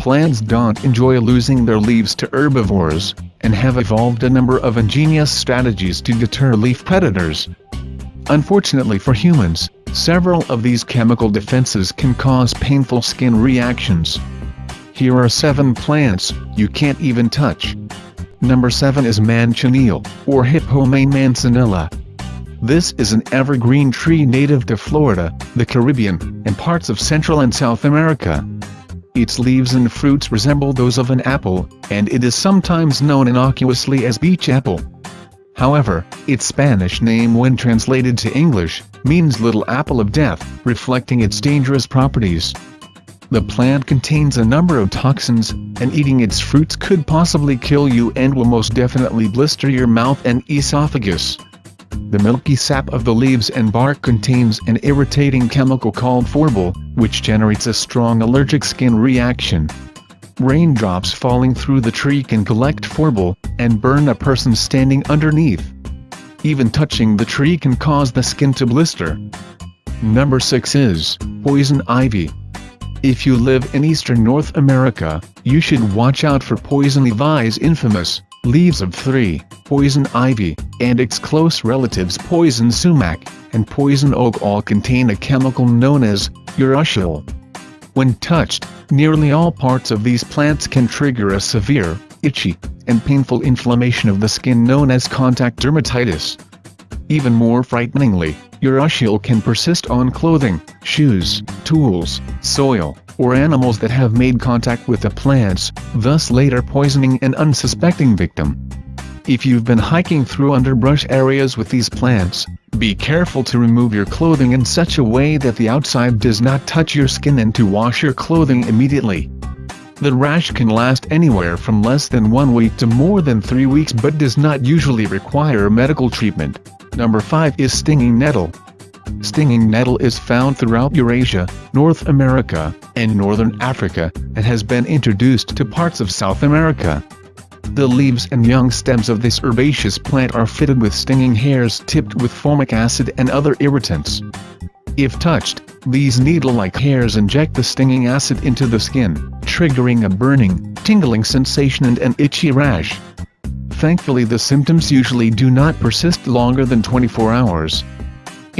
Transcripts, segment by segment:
Plants don't enjoy losing their leaves to herbivores, and have evolved a number of ingenious strategies to deter leaf predators. Unfortunately for humans, several of these chemical defenses can cause painful skin reactions. Here are 7 plants you can't even touch. Number 7 is manchineel, or Hippomane mancinella. This is an evergreen tree native to Florida, the Caribbean, and parts of Central and South America. Its leaves and fruits resemble those of an apple, and it is sometimes known innocuously as beach apple. However, its Spanish name when translated to English, means little apple of death, reflecting its dangerous properties. The plant contains a number of toxins, and eating its fruits could possibly kill you and will most definitely blister your mouth and esophagus. The milky sap of the leaves and bark contains an irritating chemical called phorbol, which generates a strong allergic skin reaction. Raindrops falling through the tree can collect phorbol, and burn a person standing underneath. Even touching the tree can cause the skin to blister. Number 6 is, poison ivy. If you live in eastern North America, you should watch out for poison ivy's infamous, leaves of three, poison ivy, and its close relatives poison sumac, and poison oak all contain a chemical known as urushiol. When touched, nearly all parts of these plants can trigger a severe, itchy, and painful inflammation of the skin known as contact dermatitis. Even more frighteningly, urushiol can persist on clothing, shoes, tools, soil, or animals that have made contact with the plants, thus later poisoning an unsuspecting victim. If you've been hiking through underbrush areas with these plants, be careful to remove your clothing in such a way that the outside does not touch your skin and to wash your clothing immediately. The rash can last anywhere from less than one week to more than three weeks but does not usually require medical treatment. Number 5 is stinging nettle. Stinging nettle is found throughout Eurasia, North America, and Northern Africa, and has been introduced to parts of South America. The leaves and young stems of this herbaceous plant are fitted with stinging hairs tipped with formic acid and other irritants. If touched, these needle-like hairs inject the stinging acid into the skin, triggering a burning, tingling sensation and an itchy rash. Thankfully the symptoms usually do not persist longer than 24 hours.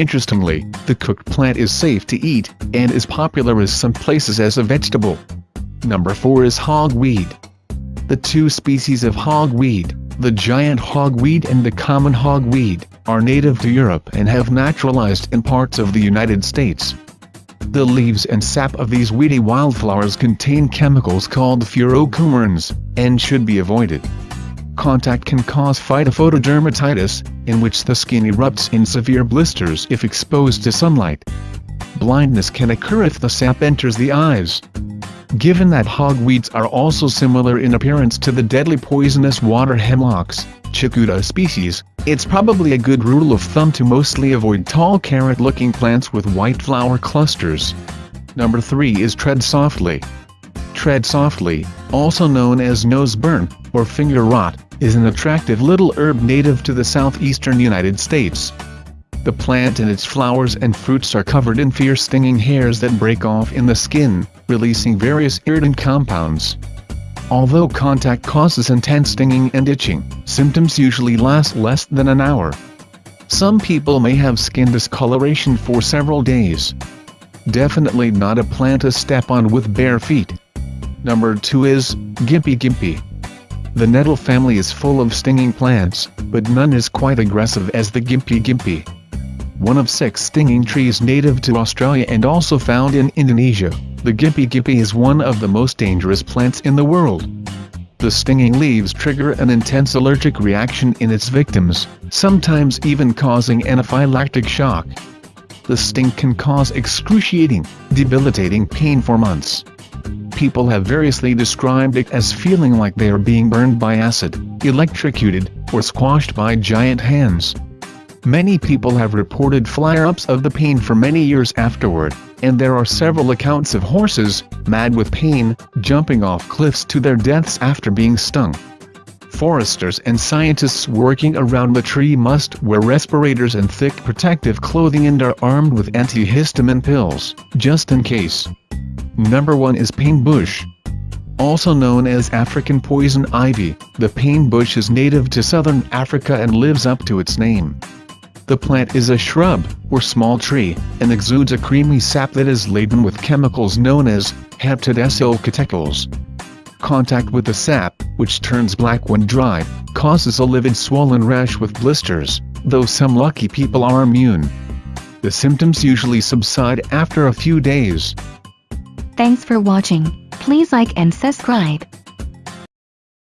Interestingly, the cooked plant is safe to eat, and is popular in some places as a vegetable. Number 4 is hogweed. The two species of hogweed, the giant hogweed and the common hogweed, are native to Europe and have naturalized in parts of the United States. The leaves and sap of these weedy wildflowers contain chemicals called furocoumarins, and should be avoided contact can cause phytophotodermatitis, in which the skin erupts in severe blisters if exposed to sunlight. Blindness can occur if the sap enters the eyes. Given that hogweeds are also similar in appearance to the deadly poisonous water hemlocks, Cicuta species, it's probably a good rule of thumb to mostly avoid tall carrot-looking plants with white flower clusters. Number 3 is tread softly. Tread softly, also known as nose burn, or finger rot, is an attractive little herb native to the southeastern United States. The plant and its flowers and fruits are covered in fierce stinging hairs that break off in the skin, releasing various irritant compounds. Although contact causes intense stinging and itching, symptoms usually last less than an hour. Some people may have skin discoloration for several days. Definitely not a plant to step on with bare feet. Number 2 is, Gympie Gympie. The nettle family is full of stinging plants, but none is quite aggressive as the Gympie Gympie. One of six stinging trees native to Australia and also found in Indonesia, the Gympie Gympie is one of the most dangerous plants in the world. The stinging leaves trigger an intense allergic reaction in its victims, sometimes even causing anaphylactic shock. The sting can cause excruciating, debilitating pain for months people have variously described it as feeling like they are being burned by acid, electrocuted, or squashed by giant hands. Many people have reported flare-ups of the pain for many years afterward, and there are several accounts of horses, mad with pain, jumping off cliffs to their deaths after being stung. Foresters and scientists working around the tree must wear respirators and thick protective clothing and are armed with antihistamine pills, just in case. Number 1 is Pain Bush. Also known as African poison ivy, the pain bush is native to southern Africa and lives up to its name. The plant is a shrub, or small tree, and exudes a creamy sap that is laden with chemicals known as heptadecylcatechols. Contact with the sap, which turns black when dry, causes a livid swollen rash with blisters, though some lucky people are immune. The symptoms usually subside after a few days. Thanks for watching. Please like and subscribe.